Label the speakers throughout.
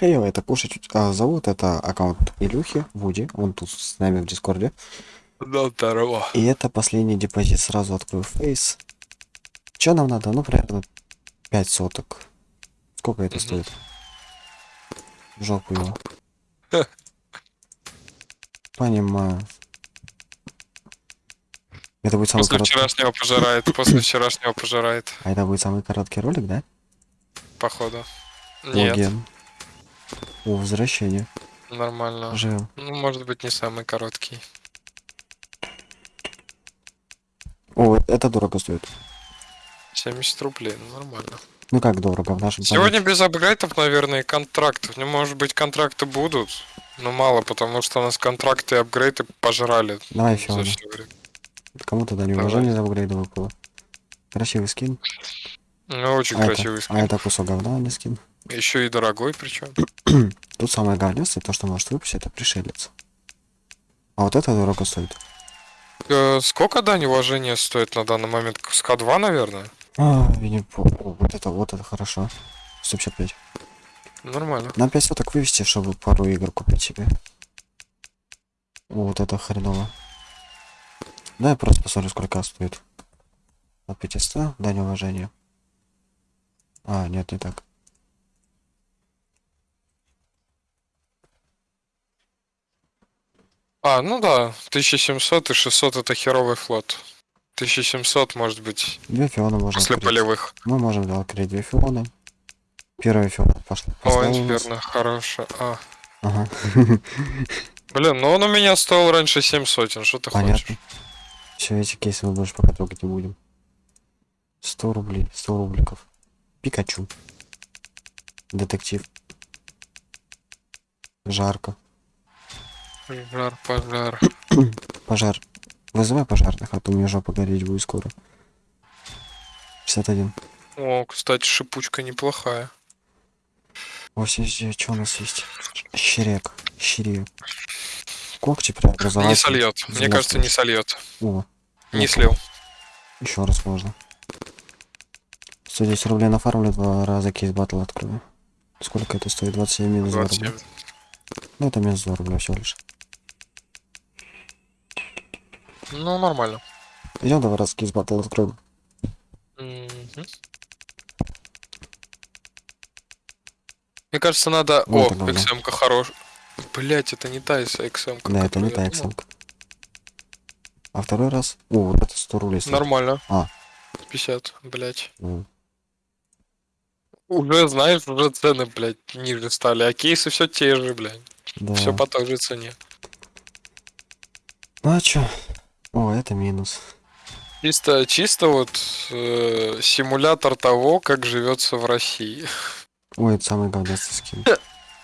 Speaker 1: Хей, это кушать а, зовут, это аккаунт Илюхи, Вуди, он тут с нами в Дискорде.
Speaker 2: Да, здорово.
Speaker 1: И это последний депозит, сразу открою фейс. Что нам надо? Ну, примерно 5 соток. Сколько это
Speaker 2: Мгм.
Speaker 1: стоит? В жопу его. Понимаю. Это будет самый
Speaker 2: После
Speaker 1: короткий...
Speaker 2: вчерашнего пожирает, после вчерашнего пожирает,
Speaker 1: А это будет самый короткий ролик, да?
Speaker 2: походу. Нет,
Speaker 1: Логин. О, возвращение.
Speaker 2: нормально.
Speaker 1: Живем.
Speaker 2: Ну, может быть, не самый короткий.
Speaker 1: О, это дорого стоит.
Speaker 2: 70 рублей, ну нормально.
Speaker 1: Ну как дорого в нашем
Speaker 2: Сегодня без апгрейдов, наверное, и контрактов. Ну, может быть, контракты будут, но мало, потому что у нас контракты и апгрейды пожрали
Speaker 1: Давай, Фиона. Кому тогда не
Speaker 2: Давай.
Speaker 1: уважение за апгрейды выпало. Красивый скин.
Speaker 2: Ну, очень
Speaker 1: А
Speaker 2: красивый
Speaker 1: это,
Speaker 2: скин.
Speaker 1: а это кусок говна, а не скин.
Speaker 2: Еще и дорогой, причем.
Speaker 1: Тут самое говнёстое, то, что может выпустить, это пришелец. А вот это дорого стоит.
Speaker 2: Э, сколько дань уважения стоит на данный момент? С К2, наверное?
Speaker 1: А, я не помню. О, Вот это, вот это хорошо. 155.
Speaker 2: Нормально.
Speaker 1: На 5 соток вывести, чтобы пару игр купить себе. Вот это хреново. Да, я просто посмотрю, сколько стоит. От 500, дань уважения. А, нет, не так.
Speaker 2: А, ну да, 1700 и 600 это херовый флот. 1700 может быть
Speaker 1: Две фиона можно
Speaker 2: после
Speaker 1: открыть.
Speaker 2: полевых.
Speaker 1: Мы можем да, открыть две фионы. Первая фиона пошла.
Speaker 2: О,
Speaker 1: пошла у нас.
Speaker 2: инферно, хорошая. А.
Speaker 1: Ага,
Speaker 2: Блин, ну он у меня стоил раньше 7 сотен, что ты
Speaker 1: понятно.
Speaker 2: хочешь?
Speaker 1: Все, эти кейсы мы больше пока трогать не будем. 100 рублей, 100 рубликов. Пикачу. Детектив. Жарко.
Speaker 2: Пожар, пожар.
Speaker 1: Пожар. Вызывай пожарных, а то у меня жопа гореть будет скоро. 61.
Speaker 2: О, кстати, шипучка неплохая.
Speaker 1: 89, что у нас есть? Щерек. Щерек. Когти преобразовать.
Speaker 2: Не сольет. Мне кажется, не сольет.
Speaker 1: О,
Speaker 2: Не
Speaker 1: ну-ка.
Speaker 2: слил.
Speaker 1: Еще раз можно. 110 рублей нафармлю, два раза кейс батл открою. Сколько это стоит? 27 минус 2 рубля.
Speaker 2: 27.
Speaker 1: Ну это минус 2 рубля всего лишь.
Speaker 2: Ну, нормально.
Speaker 1: Идем давай раз кейс батл откроем.
Speaker 2: Мгм. Мне кажется, надо...
Speaker 1: Вот
Speaker 2: О. XM-ка хорош. Блять, это не та XM-ка.
Speaker 1: Да, это не та XM. А второй раз? О, вот это 100 рублей стоит.
Speaker 2: Нормально.
Speaker 1: А.
Speaker 2: 50, блять.
Speaker 1: М,
Speaker 2: Уже, знаешь, уже цены, блядь, ниже стали. А кейсы все те же, блядь.
Speaker 1: Да.
Speaker 2: Все по той же цене.
Speaker 1: Ну а чё? О, это минус.
Speaker 2: Чисто, чисто вот э, симулятор того, как живется в России.
Speaker 1: Ой, это самый говнястый скин.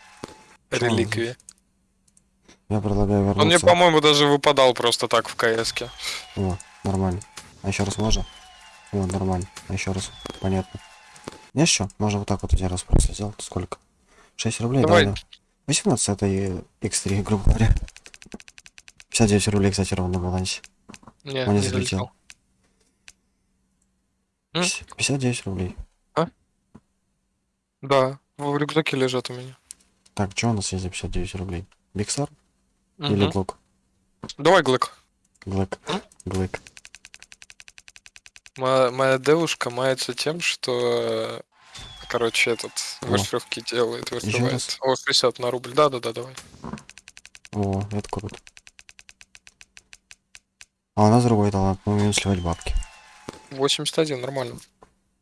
Speaker 2: Реликвии.
Speaker 1: Я предлагаю вернуться.
Speaker 2: Он мне, по-моему, даже выпадал просто так в КС-ке.
Speaker 1: О, нормально. А еще раз можно? О, нормально. А еще раз. Понятно. Не что? Можно вот так вот один раз просто сделать. Сколько? 6 рублей?
Speaker 2: Давай.
Speaker 1: Да, да. 18 это и X3, грубо говоря. 59 рублей, кстати, ровно на балансе.
Speaker 2: Не,
Speaker 1: Он не
Speaker 2: не
Speaker 1: залетел.
Speaker 2: залетел. М?
Speaker 1: 59 рублей.
Speaker 2: Да, в рюкзаке лежат у меня.
Speaker 1: Так, что у нас есть за 59 рублей? Биксар или. Глок?
Speaker 2: Давай, Глэк.
Speaker 1: Глэк. Глэк.
Speaker 2: Моя, моя девушка мается тем, что, короче, этот маршировки делает, вышивает. О, 60 на рубль. Да-да-да, давай.
Speaker 1: О, это круто. А у нас другой талант, мы умеем сливать бабки.
Speaker 2: 81, нормально.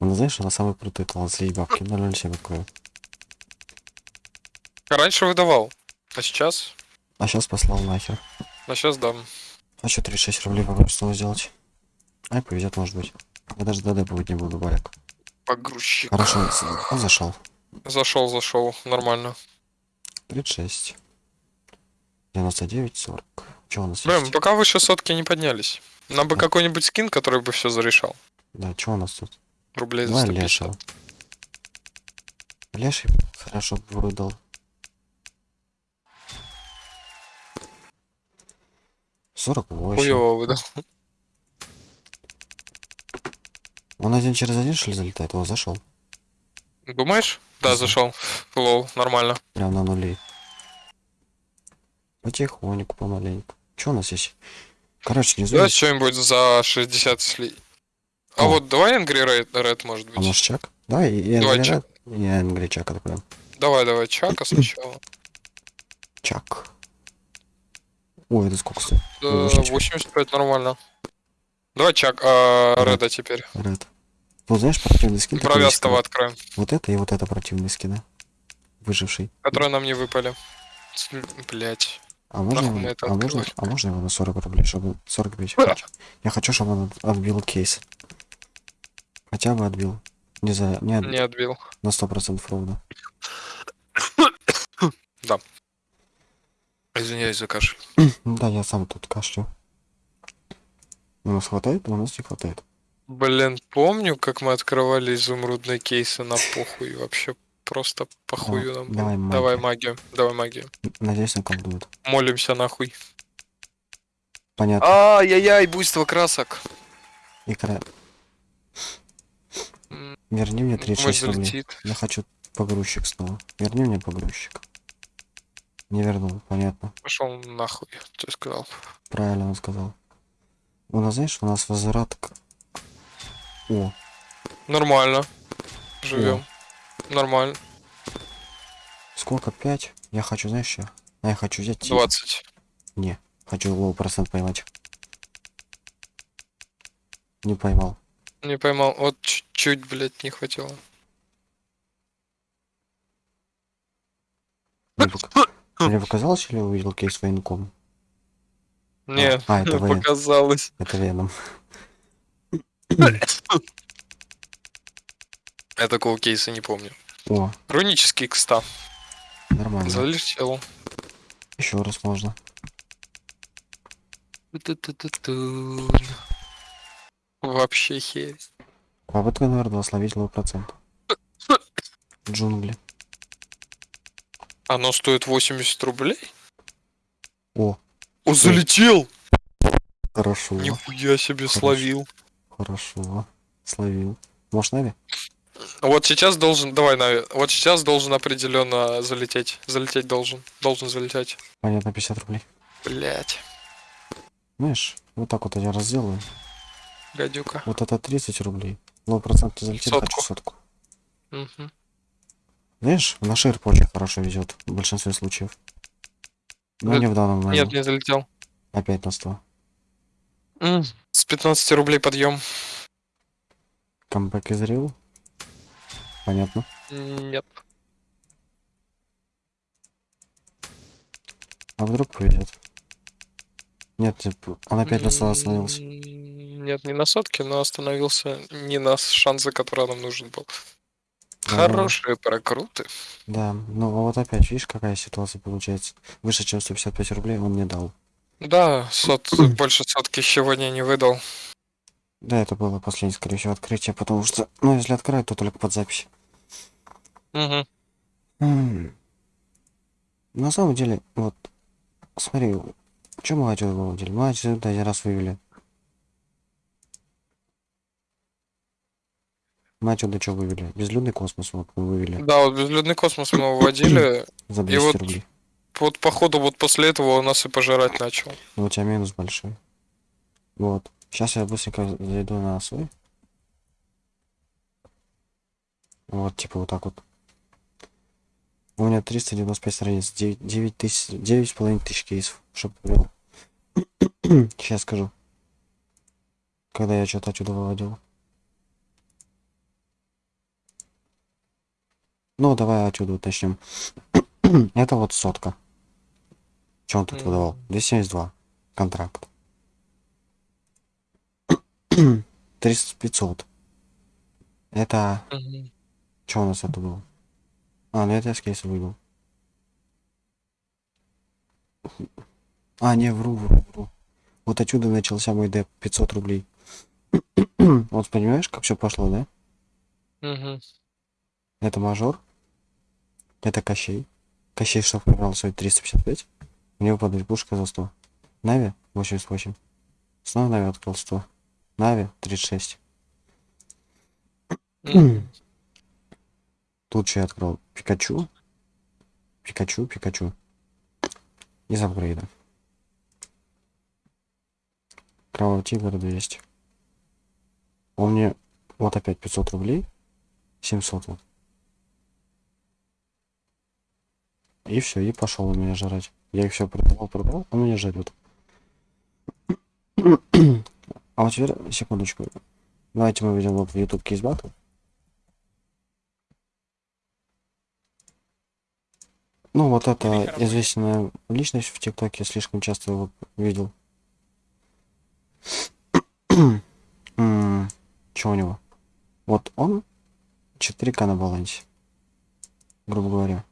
Speaker 1: Ну, знаешь, она самый крутой талант слить бабки. 007 открою.
Speaker 2: Раньше выдавал, а сейчас?
Speaker 1: А сейчас послал нахер.
Speaker 2: А сейчас дам.
Speaker 1: Хочу 36 рублей попробую сделать. Ай, повезет, может быть. Я даже ДД будет не буду, баряк.
Speaker 2: Погрузчик.
Speaker 1: Хорошо, он зашел.
Speaker 2: Зашел, зашел, нормально.
Speaker 1: 36. 99, 40. Что у нас
Speaker 2: Блин,
Speaker 1: есть?
Speaker 2: пока выше сотки не поднялись. Нам бы
Speaker 1: Да.
Speaker 2: какой-нибудь скин, который бы все зарешал.
Speaker 1: Да, что у нас тут?
Speaker 2: Рублей за
Speaker 1: Давай
Speaker 2: 150.
Speaker 1: Лешего. Леший хорошо бы выдал. Сорок восемь.
Speaker 2: Хуёво выдал.
Speaker 1: Он один через один что ли залетает? О, зашел.
Speaker 2: Думаешь? Да, зашел. Лол, нормально.
Speaker 1: Прям на нули. Потихоньку, помаленьку. Что у нас есть? Короче, не
Speaker 2: Давай
Speaker 1: знаю.
Speaker 2: что-нибудь за 60 сли. А
Speaker 1: О.
Speaker 2: вот давай Angry Red, Red может
Speaker 1: А
Speaker 2: быть.
Speaker 1: чак? Давай, и
Speaker 2: Давай
Speaker 1: Энгри
Speaker 2: чак.
Speaker 1: И Энгри чак откроем.
Speaker 2: Давай, давай, Чака сначала.
Speaker 1: Чак. Ой, это сколько стоит?
Speaker 2: Да,
Speaker 1: Немножечко.
Speaker 2: 85 нормально. Давай Чак, а,
Speaker 1: Да.
Speaker 2: Реда теперь.
Speaker 1: Ред. Ну, знаешь, противный скин как-
Speaker 2: откроем,
Speaker 1: Вот это и вот это противные скины. Выживший.
Speaker 2: которые нам не выпали. Блять.
Speaker 1: А можно, его, а, можно, а можно его на 40 рублей, чтобы 45 хочу. Я хочу, чтобы он от- отбил кейс. Хотя бы отбил. Не за... Не, отбил.
Speaker 2: Не отбил.
Speaker 1: На 100% ровно.
Speaker 2: Извиняюсь за кашель.
Speaker 1: Да, я сам тут кашлю. У нас хватает, у нас не хватает.
Speaker 2: Блин, помню, как мы открывали изумрудные кейсы на похуй. Вообще просто похую нам.
Speaker 1: давай
Speaker 2: Давай
Speaker 1: магию.
Speaker 2: магию. Давай магию.
Speaker 1: Надеюсь, наколдует.
Speaker 2: Молимся нахуй.
Speaker 1: Понятно.
Speaker 2: Ай-яй-яй, буйство красок.
Speaker 1: Икра. Верни мне
Speaker 2: думаю,
Speaker 1: 36 рублей. Я хочу погрузчик снова. Верни мне погрузчик. Не вернул, понятно.
Speaker 2: Пошел нахуй, ты сказал.
Speaker 1: Правильно он сказал. У нас, знаешь, у нас возврат к... О,
Speaker 2: Нормально. Живем. Нормально.
Speaker 1: сколько? 5? Я хочу, знаешь, что? А я хочу взять... тип.
Speaker 2: 20.
Speaker 1: Не, хочу low процент поймать. Не поймал.
Speaker 2: Не поймал. Вот чуть-чуть, блядь, не хватило.
Speaker 1: Мне, пок- Мне показалось, или увидел кейс военком?
Speaker 2: Нет,
Speaker 1: А, это воен...
Speaker 2: показалось.
Speaker 1: Это Веном.
Speaker 2: Я такого кейса не помню.
Speaker 1: О,
Speaker 2: Рунический кста.
Speaker 1: нормально.
Speaker 2: Залетел.
Speaker 1: Еще раз можно.
Speaker 2: Ту-ту-ту-ту. Вообще херь.
Speaker 1: Попытка номер два словить low процент. Джунгли.
Speaker 2: Оно стоит 80 рублей?
Speaker 1: О,
Speaker 2: О, залетел!
Speaker 1: хорошо.
Speaker 2: Нихуя себе
Speaker 1: Хорошо.
Speaker 2: словил.
Speaker 1: Хорошо. Словил. Может, Navi?
Speaker 2: Вот сейчас должен, давай, Navi, вот сейчас должен определенно залететь. Залететь должен. Должен залететь.
Speaker 1: Понятно, 50 рублей.
Speaker 2: Блять,
Speaker 1: Знаешь, вот так вот я разделаю.
Speaker 2: гадюка.
Speaker 1: Вот это 30 рублей. Лоу процент не залетит,
Speaker 2: Сотку.
Speaker 1: хочу сотку.
Speaker 2: Мгм.
Speaker 1: Знаешь, на шерп очень хорошо везет в большинстве случаев. Но
Speaker 2: Да-
Speaker 1: не в данном
Speaker 2: Нет,
Speaker 1: моменте.
Speaker 2: не залетел.
Speaker 1: Опять на 100.
Speaker 2: М, С 15 рублей подъем.
Speaker 1: Камбэк из Рил. Понятно.
Speaker 2: Нет.
Speaker 1: А вдруг повезет? Нет, типа, он опять на 100 остановился.
Speaker 2: Нет, не на сотке, но остановился не на шансы, который нам нужен был.
Speaker 1: Да,
Speaker 2: Хорошие прокруты.
Speaker 1: Да, ну а вот опять, видишь, какая ситуация получается. Выше, чем 155 рублей он мне дал.
Speaker 2: Да, сот, больше сотки сегодня не выдал.
Speaker 1: Да, это было последнее, скорее всего, открытие, потому что, ну, если открывать, то только под запись. М. На самом деле, вот, смотри, что мы отсюда выводили? Мы отсюда один раз вывели. Мы отсюда что вывели? Безлюдный космос вот мы вывели
Speaker 2: Да, вот безлюдный космос мы выводили.
Speaker 1: за
Speaker 2: И
Speaker 1: 200
Speaker 2: вот
Speaker 1: рублей.
Speaker 2: Вот походу вот после этого он нас и пожирать начал.
Speaker 1: Но у тебя минус большой. Вот. Сейчас я быстренько зайду на свой. Вот, типа вот так вот. У меня 395 страниц, 9, 9 тысяч, 9 с половиной тысяч кейсов, чтоб ввел. Сейчас скажу. Когда я что-то отсюда выводил. Ну, давай отсюда уточним. Это вот сотка. Что он тут выдавал? 272. Контракт. 300 500. Это... Что у нас это было? А, ну это я с кейса выбил. А, не, вру, вру, вру. Вот отсюда начался мой деп 500 рублей. вот понимаешь, как все пошло, да?
Speaker 2: Мгм.
Speaker 1: Это мажор. Это Кощей. Кощей, что проиграл, стоит 355. У него падает пушка за 100. Нави 88. Снова Нави открыл 100. Нави 36.
Speaker 2: Мгм.
Speaker 1: Тут что я открыл? Пикачу. Пикачу, Пикачу. Из апгрейда. Кровавый тигр 200. Он мне вот опять 500 рублей. 700 вот. И все, и пошел у меня жрать. Я их все продавал, продавал, он меня жрет. А вот теперь, секундочку. Давайте мы ведем вот в YouTube кейс Ну, вот это известная личность в ТикТоке, слишком часто его видел. Что у него? Вот он 4К на балансе. Грубо говоря.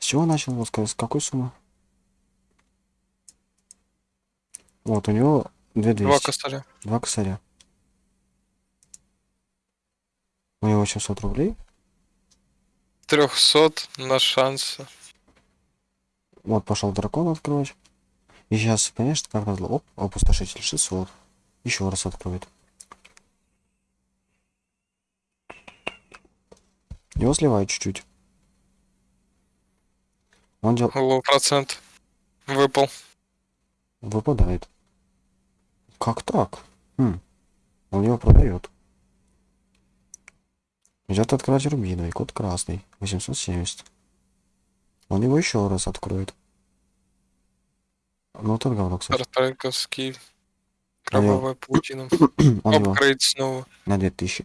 Speaker 1: С чего начал? Вот с какой суммы? Вот, у него 2200.
Speaker 2: Два косаря.
Speaker 1: Два косаря. У него 700 рублей.
Speaker 2: 300 на шансы.
Speaker 1: Вот пошел дракон открывать. И сейчас, конечно, как назло, оп, опустошитель 600. Еще раз откроет. Его сливают чуть-чуть. Он дел...
Speaker 2: Лоу процент. Выпал.
Speaker 1: выпадает. Как так? Хм. Он его продает. Идет открывать рубиновый, код красный, 870. Он его еще раз откроет. Ну, тот говно, кстати.
Speaker 2: Стартайковский. Кровавая паутина.
Speaker 1: Он его
Speaker 2: Апгрейд снова.
Speaker 1: на 2000.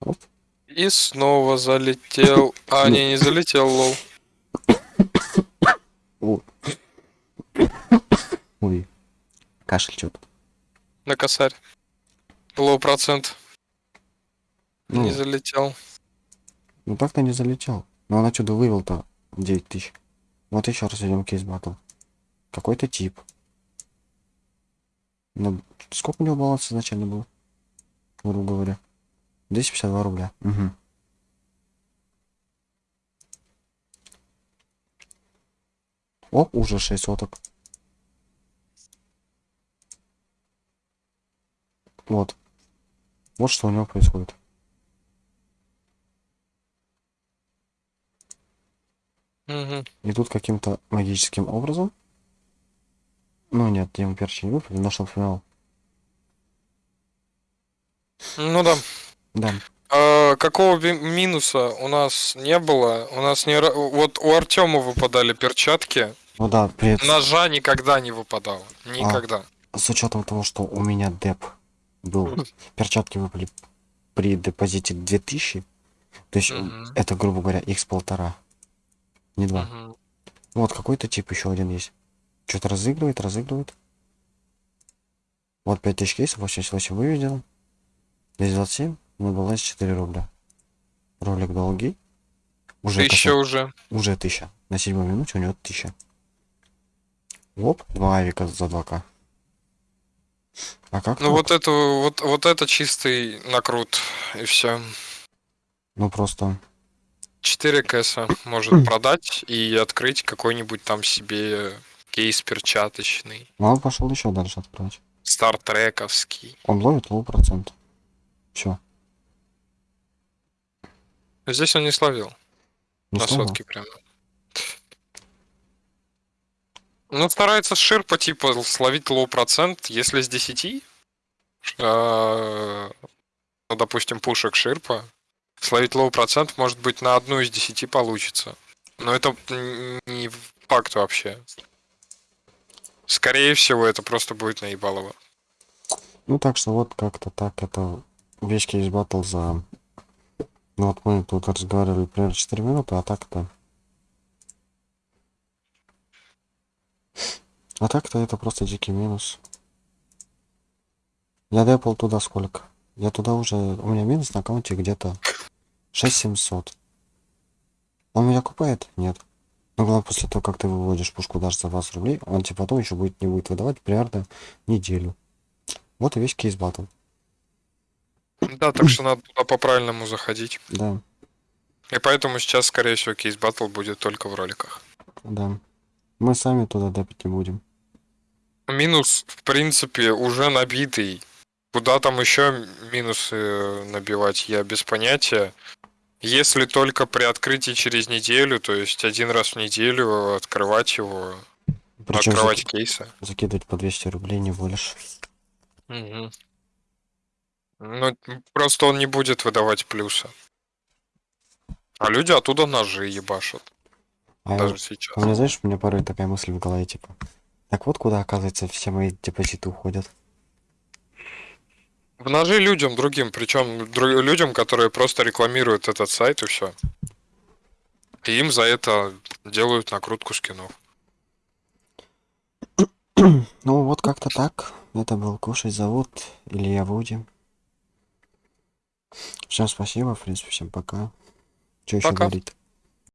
Speaker 1: Оп.
Speaker 2: И снова залетел. А, не, не залетел, лол.
Speaker 1: Ой. Кашель что-то.
Speaker 2: На косарь. Лоу процент.
Speaker 1: Ну.
Speaker 2: Не залетел.
Speaker 1: Ну так-то не залетел. Но он отсюда вывел-то 9000. Вот еще раз идем кейс батл. Какой-то тип. Ну, сколько у него баланс изначально был? Грубо говоря. 252 рубля. Угу. О, уже 6 соток. Вот. Вот что у него происходит.
Speaker 2: Мгм.
Speaker 1: И тут каким-то магическим образом. Ну нет, ему перчи не выпали, нашел финал.
Speaker 2: Ну да.
Speaker 1: Да.
Speaker 2: А, какого минуса у нас не было? У нас не... Вот у Артема выпадали перчатки.
Speaker 1: Ну да, при,
Speaker 2: Ножа никогда не выпадало. Никогда.
Speaker 1: с учетом того, что у меня деп был, перчатки выпали при депозите 2000, то есть это, грубо говоря, x полтора, не два.
Speaker 2: Мгм.
Speaker 1: Вот какой-то тип еще один есть. Что-то разыгрывает, разыгрывает. Вот 5000 кейсов, 88 выведено. 227, на балансе 4 рубля. Ролик долгий. Уже,
Speaker 2: Тысяча
Speaker 1: косарь.
Speaker 2: уже.
Speaker 1: уже 1000. На седьмой минуте у него 1000. Оп, два авика за 2к. А как
Speaker 2: Ну
Speaker 1: так?
Speaker 2: вот это вот, вот это чистый накрут. И все.
Speaker 1: Ну просто...
Speaker 2: 4 кэса может продать и открыть какой-нибудь там себе кейс перчаточный.
Speaker 1: Ну он пошел еще дальше открывать.
Speaker 2: StatTrak овский.
Speaker 1: Он ловит low процент. Все.
Speaker 2: Здесь он не словил.
Speaker 1: Не
Speaker 2: на
Speaker 1: сломал.
Speaker 2: сотке прям. Ну, старается ширпа, типа, словить low процент, если с 10, э, ну, допустим, пушек ширпа, словить low процент, может быть, на одну из 10 получится. Но это не факт вообще. Скорее всего, это просто будет наебалово.
Speaker 1: Ну так что вот как-то так это весь кейс батл за... Ну вот мы тут разговаривали примерно 4 минуты, а так-то... А так-то это просто дикий минус. Я депал туда сколько? Я туда уже... У меня минус на аккаунте где-то 6700. Он меня купает? Нет. Но главное, после того, как ты выводишь пушку даже за 20 рублей, он тебе потом еще будет не будет выдавать примерно неделю. Вот и весь кейс батл.
Speaker 2: Да, так что надо туда по-правильному заходить.
Speaker 1: Да,
Speaker 2: И поэтому сейчас, скорее всего, кейс батл будет только в роликах.
Speaker 1: да. Мы сами туда депать не будем.
Speaker 2: Минус, в принципе, уже набитый. Куда там еще минусы набивать, я без понятия. Если только при открытии через неделю, то есть один раз в неделю открывать его,
Speaker 1: Причем
Speaker 2: открывать кейсы.
Speaker 1: закидывать по 200 рублей не будешь.
Speaker 2: Мгм. Ну, просто он не будет выдавать плюса. А люди оттуда ножи ебашат.
Speaker 1: А,
Speaker 2: Даже сейчас.
Speaker 1: у меня, знаешь, у меня порой такая мысль в голове, типа, так вот куда, оказывается, все мои депозиты уходят.
Speaker 2: В ножи людям другим, причем людям, которые просто рекламируют этот сайт и все. И им за это делают накрутку скинов.
Speaker 1: Ну, вот как-то так. Это был Кушать зовут Илья Вуди. Всем спасибо, в принципе, всем пока. Что еще
Speaker 2: Пока.
Speaker 1: говорить?